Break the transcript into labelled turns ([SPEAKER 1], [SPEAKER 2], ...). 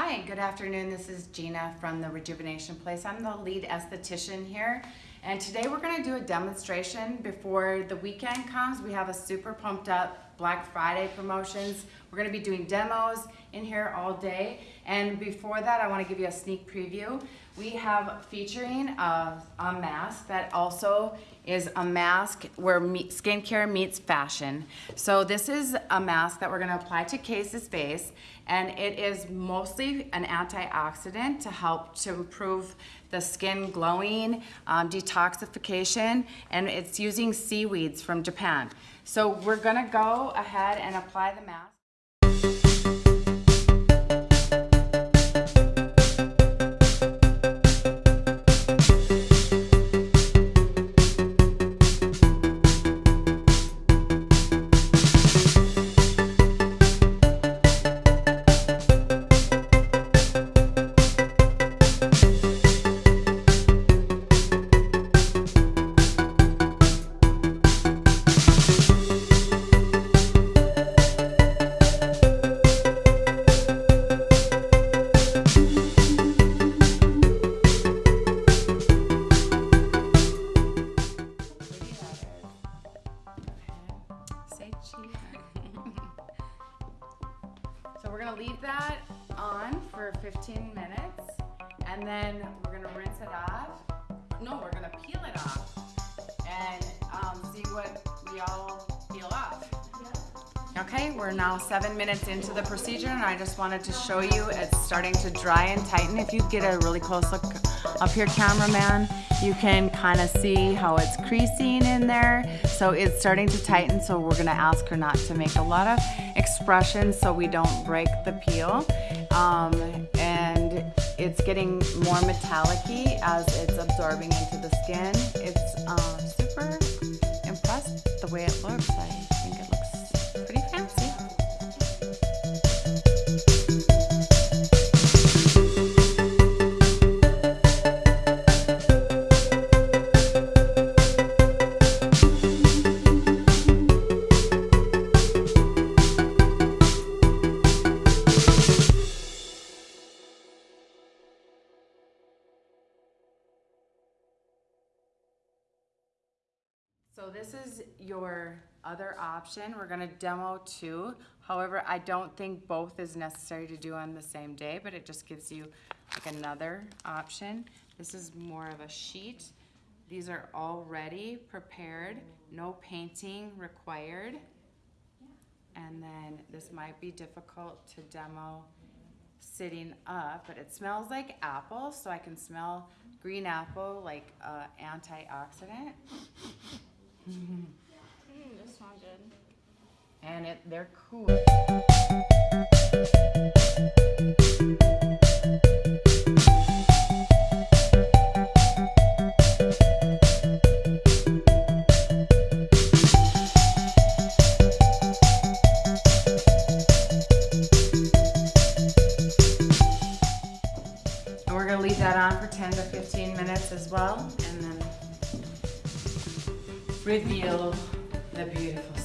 [SPEAKER 1] Hi, good afternoon. This is Gina from the Rejuvenation Place. I'm the lead esthetician here. And today we're gonna do a demonstration before the weekend comes. We have a super pumped up Black Friday promotions. We're gonna be doing demos in here all day. And before that, I wanna give you a sneak preview. We have featuring a, a mask that also is a mask where meet, skincare meets fashion. So this is a mask that we're gonna apply to Case's face and it is mostly an antioxidant to help to improve the skin glowing, um, detoxification, and it's using seaweeds from Japan. So we're gonna go ahead and apply the mask. So we're gonna leave that on for 15 minutes and then we're gonna rinse it off. No, we're gonna peel it off and um, see what we all peel off. Okay, we're now seven minutes into the procedure and I just wanted to show you it's starting to dry and tighten. If you get a really close look up here, cameraman, you can kind of see how it's creasing in there. So it's starting to tighten, so we're gonna ask her not to make a lot of expressions so we don't break the peel. Um, and it's getting more metallic as it's absorbing into the skin. It's um, super impressed the way it looks. So this is your other option. We're gonna demo two. However, I don't think both is necessary to do on the same day, but it just gives you like another option. This is more of a sheet. These are already prepared, no painting required. And then this might be difficult to demo sitting up, but it smells like apple, so I can smell green apple like uh, antioxidant.
[SPEAKER 2] Mm, this smell good.
[SPEAKER 1] And it they're cool. And we're gonna leave that on for 10 to 15 minutes as well, and then reveal the beautiful